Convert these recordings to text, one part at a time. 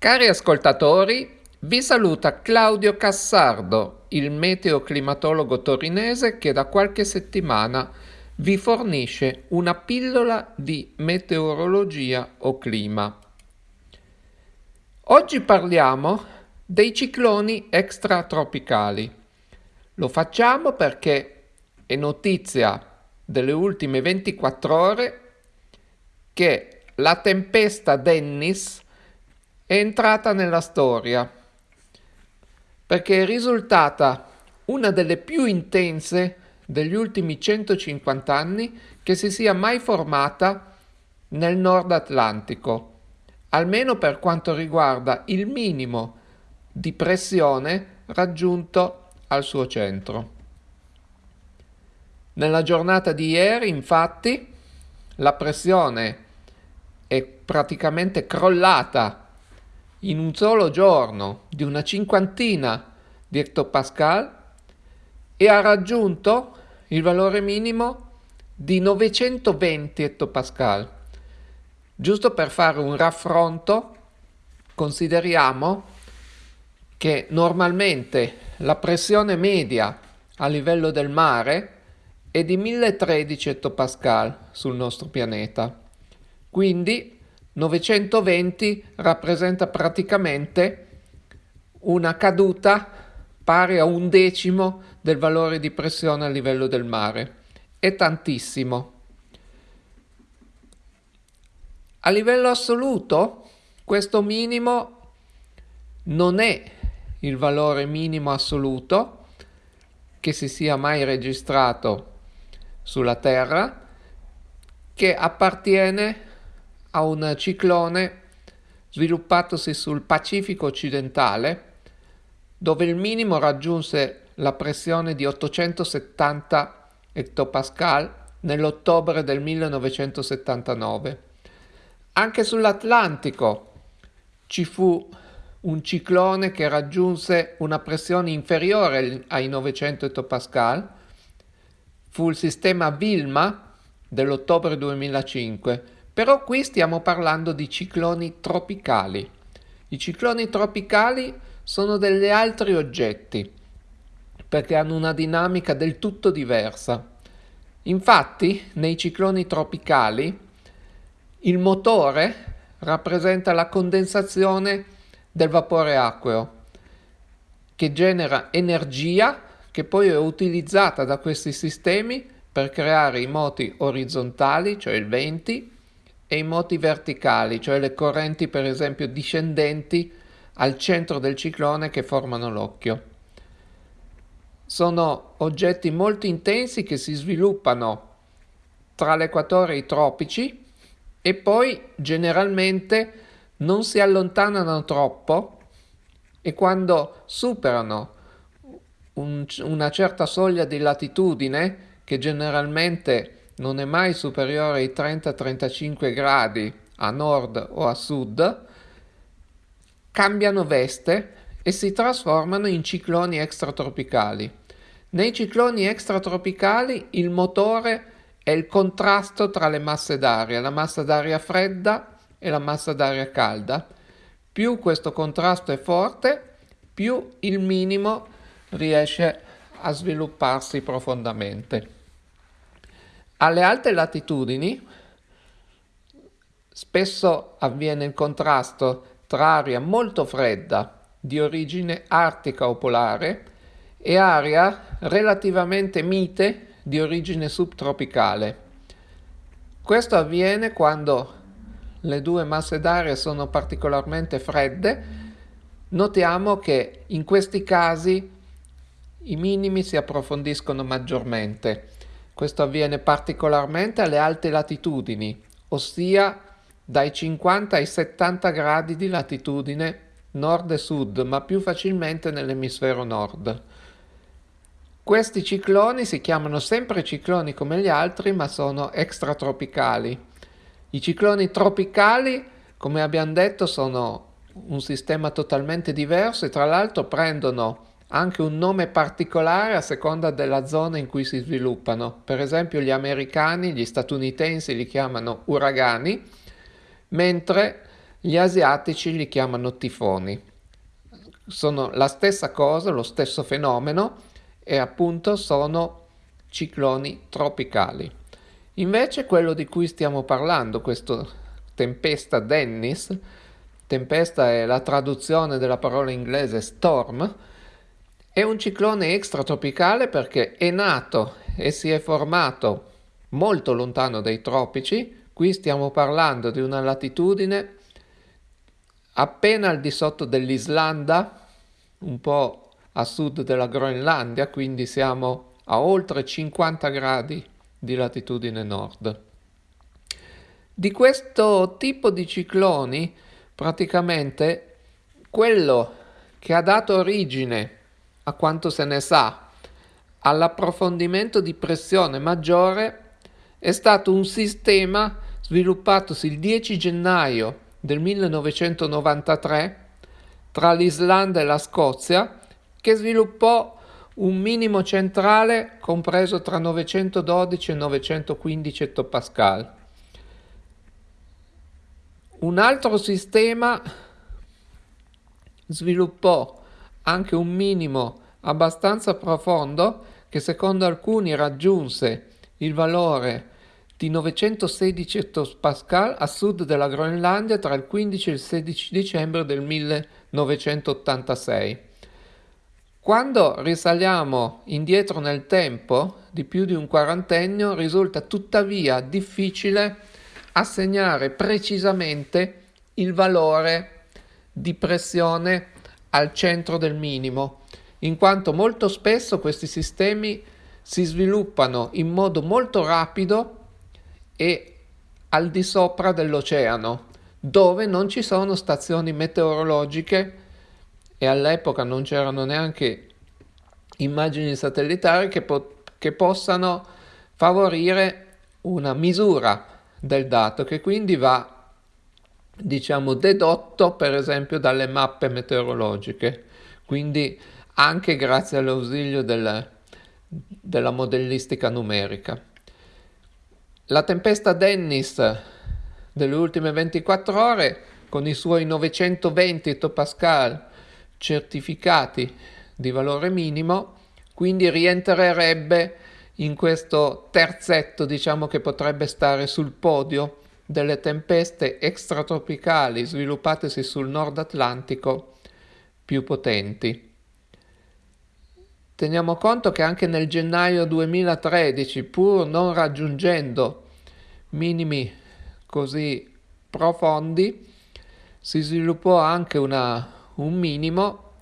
Cari ascoltatori, vi saluta Claudio Cassardo, il meteoclimatologo torinese che da qualche settimana vi fornisce una pillola di meteorologia o clima. Oggi parliamo dei cicloni extratropicali. Lo facciamo perché è notizia delle ultime 24 ore che la tempesta Dennis è entrata nella storia perché è risultata una delle più intense degli ultimi 150 anni che si sia mai formata nel Nord Atlantico, almeno per quanto riguarda il minimo di pressione raggiunto al suo centro. Nella giornata di ieri, infatti, la pressione è praticamente crollata in un solo giorno di una cinquantina di ettopascal e ha raggiunto il valore minimo di 920 ettopascal. Giusto per fare un raffronto, consideriamo che normalmente la pressione media a livello del mare è di 1013 ettopascal sul nostro pianeta. Quindi 920 rappresenta praticamente una caduta pari a un decimo del valore di pressione a livello del mare. È tantissimo. A livello assoluto, questo minimo non è il valore minimo assoluto che si sia mai registrato sulla Terra, che appartiene a un ciclone sviluppatosi sul Pacifico occidentale, dove il minimo raggiunse la pressione di 870 ettopascal nell'ottobre del 1979. Anche sull'Atlantico ci fu un ciclone che raggiunse una pressione inferiore ai 900 ettopascal, fu il sistema Vilma dell'ottobre 2005, però qui stiamo parlando di cicloni tropicali. I cicloni tropicali sono degli altri oggetti perché hanno una dinamica del tutto diversa. Infatti, nei cicloni tropicali il motore rappresenta la condensazione del vapore acqueo che genera energia che poi è utilizzata da questi sistemi per creare i moti orizzontali, cioè il venti, e i moti verticali, cioè le correnti per esempio discendenti al centro del ciclone che formano l'occhio. Sono oggetti molto intensi che si sviluppano tra l'equatore e i tropici e poi generalmente non si allontanano troppo e quando superano un, una certa soglia di latitudine, che generalmente non è mai superiore ai 30-35 gradi a nord o a sud, cambiano veste e si trasformano in cicloni extratropicali. Nei cicloni extratropicali il motore è il contrasto tra le masse d'aria, la massa d'aria fredda e la massa d'aria calda. Più questo contrasto è forte, più il minimo riesce a svilupparsi profondamente. Alle alte latitudini spesso avviene il contrasto tra aria molto fredda di origine artica o polare e aria relativamente mite di origine subtropicale. Questo avviene quando le due masse d'aria sono particolarmente fredde. Notiamo che in questi casi i minimi si approfondiscono maggiormente questo avviene particolarmente alle alte latitudini, ossia dai 50 ai 70 gradi di latitudine nord e sud, ma più facilmente nell'emisfero nord. Questi cicloni si chiamano sempre cicloni come gli altri, ma sono extratropicali. I cicloni tropicali, come abbiamo detto, sono un sistema totalmente diverso e tra l'altro prendono anche un nome particolare a seconda della zona in cui si sviluppano. Per esempio gli americani, gli statunitensi li chiamano uragani, mentre Gli asiatici li chiamano tifoni. Sono la stessa cosa, lo stesso fenomeno e appunto sono cicloni tropicali. Invece quello di cui stiamo parlando, questo tempesta Dennis, tempesta è la traduzione della parola inglese storm, è un ciclone extratropicale perché è nato e si è formato molto lontano dai tropici, qui stiamo parlando di una latitudine appena al di sotto dell'Islanda, un po' a sud della Groenlandia, quindi siamo a oltre 50 gradi di latitudine nord. Di questo tipo di cicloni, praticamente quello che ha dato origine, a quanto se ne sa, all'approfondimento di pressione maggiore è stato un sistema sviluppatosi il 10 gennaio del 1993 tra l'Islanda e la Scozia che sviluppò un minimo centrale compreso tra 912 e 915 ettopascal. Un altro sistema sviluppò anche un minimo abbastanza profondo che secondo alcuni raggiunse il valore di 916 ettopascal a sud della Groenlandia tra il 15 e il 16 dicembre del 1986. Quando risaliamo indietro nel tempo di più di un quarantennio risulta tuttavia difficile assegnare precisamente il valore di pressione al centro del minimo, in quanto molto spesso questi sistemi si sviluppano in modo molto rapido e al di sopra dell'oceano, dove non ci sono stazioni meteorologiche e all'epoca non c'erano neanche immagini satellitari che, po- che possano favorire una misura del dato che quindi va diciamo dedotto per esempio dalle mappe meteorologiche. Quindi anche grazie all'ausilio del, della modellistica numerica la tempesta Dennis delle ultime 24 ore con i suoi 920 ettopascal certificati di valore minimo, quindi rientrerebbe in questo terzetto, diciamo che potrebbe stare sul podio delle tempeste extratropicali sviluppatesi sul Nord Atlantico più potenti. Teniamo conto che anche nel gennaio 2013, pur non raggiungendo minimi così profondi, si sviluppò anche una, un minimo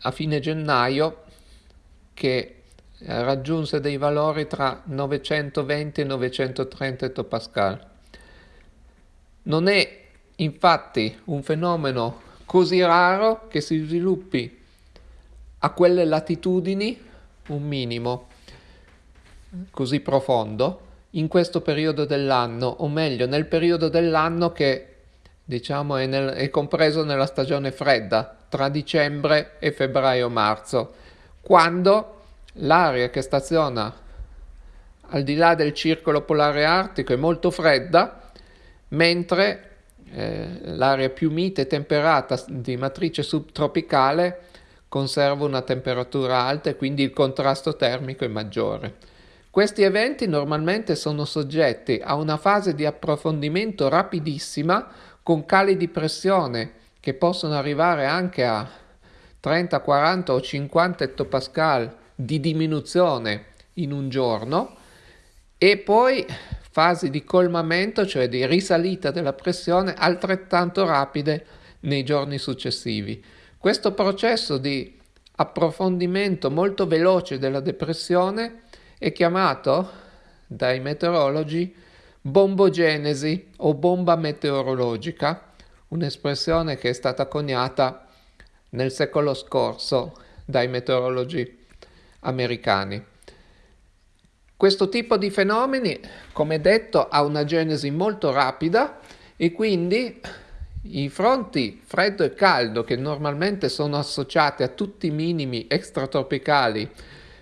a fine gennaio che raggiunse dei valori tra 920 e 930 ettopascal. Non è infatti un fenomeno così raro che si sviluppi a quelle latitudini un minimo così profondo in questo periodo dell'anno, o meglio nel periodo dell'anno che diciamo è, nel, è compreso nella stagione fredda, tra dicembre e febbraio-marzo, quando l'aria che staziona al di là del circolo polare artico è molto fredda, mentre eh, l'area più mite e temperata di matrice subtropicale conserva una temperatura alta e quindi il contrasto termico è maggiore. Questi eventi normalmente sono soggetti a una fase di approfondimento rapidissima con cali di pressione che possono arrivare anche a 30, 40 o 50 ettopascal di diminuzione in un giorno e poi fasi di colmamento, cioè di risalita della pressione altrettanto rapide nei giorni successivi. Questo processo di approfondimento molto veloce della depressione è chiamato dai meteorologi bombogenesi o bomba meteorologica, un'espressione che è stata coniata nel secolo scorso dai meteorologi americani. Questo tipo di fenomeni, come detto, ha una genesi molto rapida e quindi i fronti freddo e caldo che normalmente sono associati a tutti i minimi extratropicali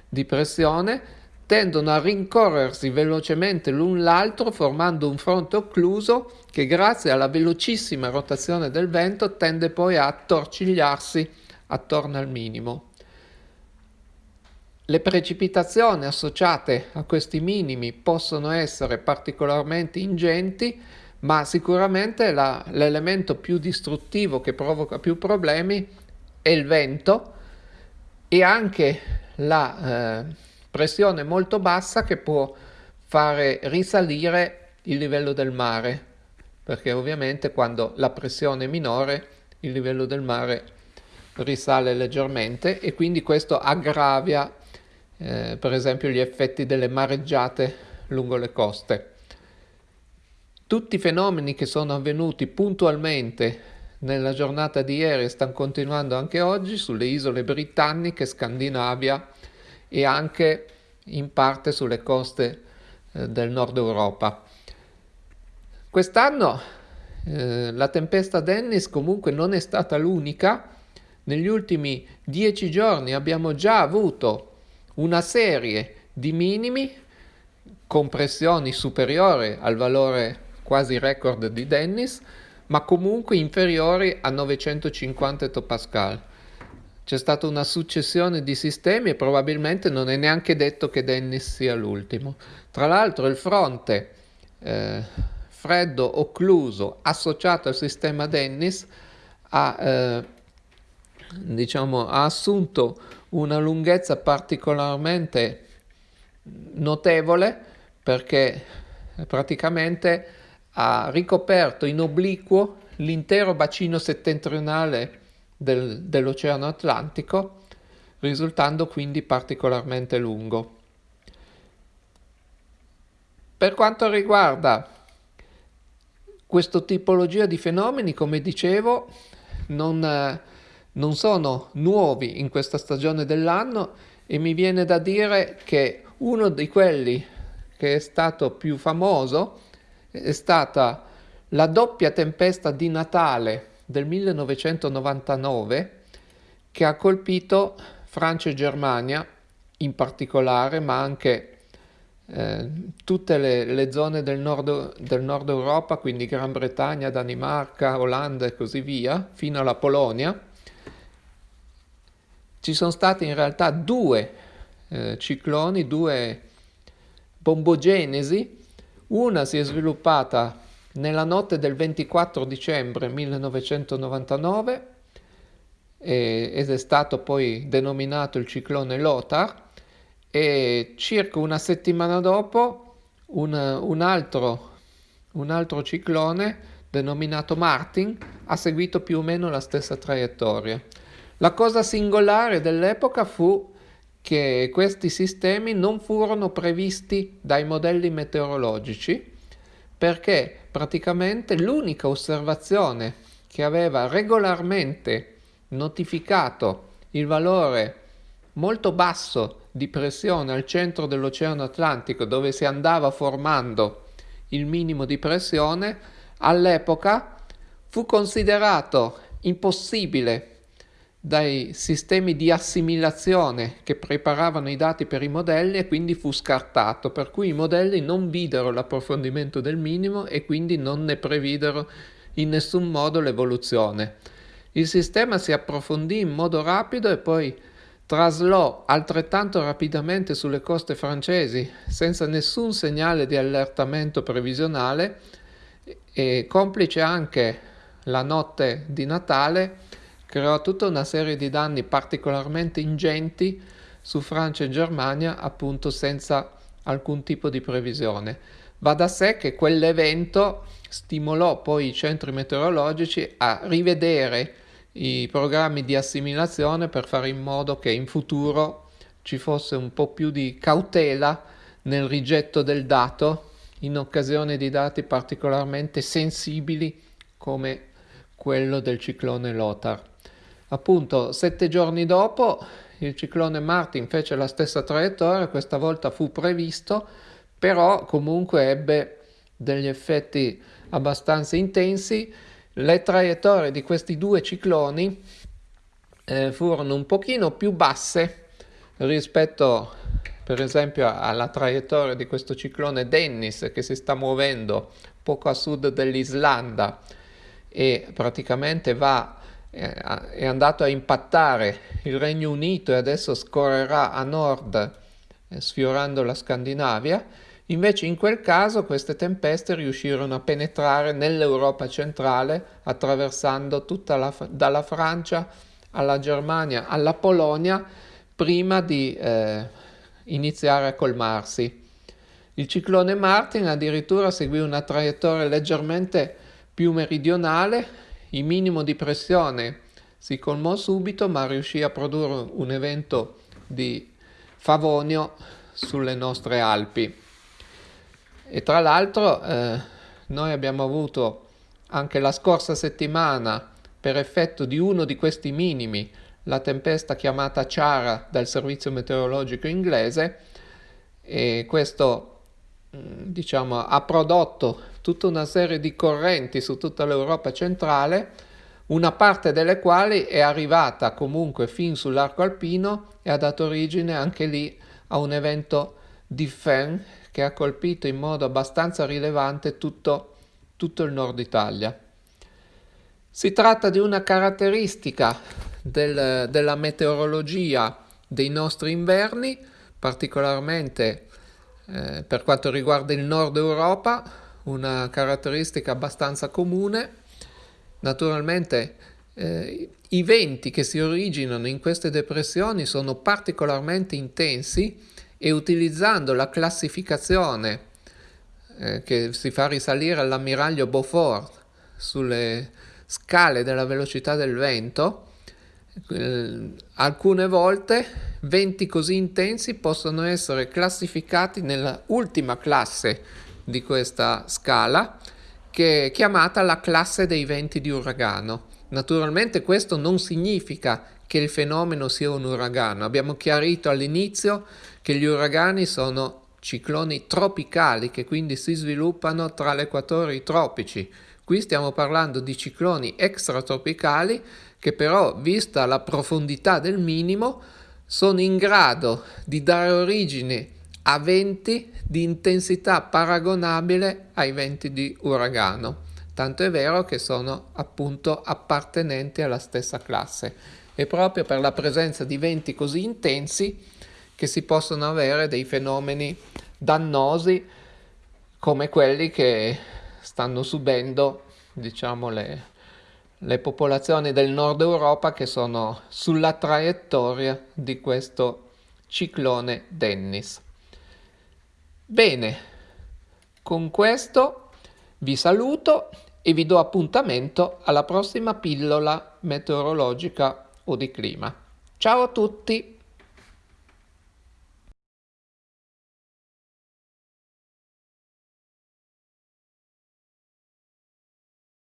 di pressione tendono a rincorrersi velocemente l'un l'altro formando un fronte occluso che grazie alla velocissima rotazione del vento tende poi a attorcigliarsi attorno al minimo. Le precipitazioni associate a questi minimi possono essere particolarmente ingenti, ma sicuramente la, l'elemento più distruttivo che provoca più problemi è il vento e anche la eh, pressione molto bassa che può fare risalire il livello del mare, perché ovviamente quando la pressione è minore il livello del mare risale leggermente e quindi questo aggravia eh, per esempio gli effetti delle mareggiate lungo le coste. Tutti i fenomeni che sono avvenuti puntualmente nella giornata di ieri stanno continuando anche oggi sulle isole britanniche, Scandinavia e anche in parte sulle coste eh, del nord Europa. Quest'anno eh, la tempesta Dennis comunque non è stata l'unica. Negli ultimi dieci giorni abbiamo già avuto una serie di minimi con pressioni superiori al valore quasi record di Dennis, ma comunque inferiori a 950 ettopascal. C'è stata una successione di sistemi e probabilmente non è neanche detto che Dennis sia l'ultimo. Tra l'altro il fronte eh, freddo occluso associato al sistema Dennis ha, eh, diciamo, ha assunto una lunghezza particolarmente notevole perché praticamente ha ricoperto in obliquo l'intero bacino settentrionale del, dell'Oceano Atlantico, risultando quindi particolarmente lungo. Per quanto riguarda questa tipologia di fenomeni, come dicevo, non, non sono nuovi in questa stagione dell'anno e mi viene da dire che uno di quelli che è stato più famoso è stata la doppia tempesta di Natale del 1999 che ha colpito Francia e Germania in particolare, ma anche eh, tutte le, le, zone del nord, del nord Europa, quindi Gran Bretagna, Danimarca, Olanda e così via, fino alla Polonia. Ci sono stati in realtà due eh, cicloni, due bombogenesi, una si è sviluppata nella notte del 24 dicembre 1999 e, ed è stato poi denominato il ciclone Lothar e circa una settimana dopo un, un, altro, un altro ciclone denominato Martin ha seguito più o meno la stessa traiettoria. La cosa singolare dell'epoca fu che questi sistemi non furono previsti dai modelli meteorologici perché praticamente l'unica osservazione che aveva regolarmente notificato il valore molto basso di pressione al centro dell'Oceano Atlantico dove si andava formando il minimo di pressione, all'epoca fu considerato impossibile dai sistemi di assimilazione che preparavano i dati per i modelli e quindi fu scartato, per cui i modelli non videro l'approfondimento del minimo e quindi non ne previdero in nessun modo l'evoluzione. Il sistema si approfondì in modo rapido e poi traslò altrettanto rapidamente sulle coste francesi senza nessun segnale di allertamento previsionale e complice anche la notte di Natale creò tutta una serie di danni particolarmente ingenti su Francia e Germania, appunto senza alcun tipo di previsione. Va da sé che quell'evento stimolò poi i centri meteorologici a rivedere i programmi di assimilazione per fare in modo che in futuro ci fosse un po' più di cautela nel rigetto del dato in occasione di dati particolarmente sensibili come quello del ciclone Lothar. Appunto, sette giorni dopo il ciclone Martin fece la stessa traiettoria, questa volta fu previsto, però comunque ebbe degli effetti abbastanza intensi. Le traiettorie di questi due cicloni eh, furono un pochino più basse rispetto per esempio alla traiettoria di questo ciclone Dennis che si sta muovendo poco a sud dell'Islanda e praticamente va, è andato a impattare il Regno Unito e adesso scorrerà a nord eh, sfiorando la Scandinavia, invece in quel caso queste tempeste riuscirono a penetrare nell'Europa centrale attraversando tutta la, dalla Francia alla Germania alla Polonia prima di eh, iniziare a colmarsi. Il ciclone Martin addirittura seguì una traiettoria leggermente più meridionale, il minimo di pressione si colmò subito ma riuscì a produrre un evento di Favonio sulle nostre Alpi. E tra l'altro eh, noi abbiamo avuto anche la scorsa settimana, per effetto di uno di questi minimi, la tempesta chiamata Ciara dal servizio meteorologico inglese e questo mm, diciamo, ha prodotto tutta una serie di correnti su tutta l'Europa centrale, una parte delle quali è arrivata comunque fin sull'arco alpino e ha dato origine anche lì a un evento di FEN che ha colpito in modo abbastanza rilevante tutto, tutto il nord Italia. Si tratta di una caratteristica del, della meteorologia dei nostri inverni, particolarmente eh, per quanto riguarda il nord Europa, una caratteristica abbastanza comune. Naturalmente eh, i venti che si originano in queste depressioni sono particolarmente intensi e utilizzando la classificazione eh, che si fa risalire all'ammiraglio Beaufort sulle scale della velocità del vento, eh, alcune volte venti così intensi possono essere classificati nella ultima classe di questa scala che è chiamata la classe dei venti di uragano. Naturalmente questo non significa che il fenomeno sia un uragano. Abbiamo chiarito all'inizio che gli uragani sono cicloni tropicali che quindi si sviluppano tra l'equatore e i tropici. Qui stiamo parlando di cicloni extratropicali che però, vista la profondità del minimo, sono in grado di dare origine a venti di intensità paragonabile ai venti di uragano. Tanto è vero che sono appunto appartenenti alla stessa classe. E proprio per la presenza di venti così intensi che si possono avere dei fenomeni dannosi come quelli che stanno subendo, diciamo, le, le popolazioni del nord Europa che sono sulla traiettoria di questo ciclone Dennis. Bene, con questo vi saluto e vi do appuntamento alla prossima pillola meteorologica o di clima. Ciao a tutti!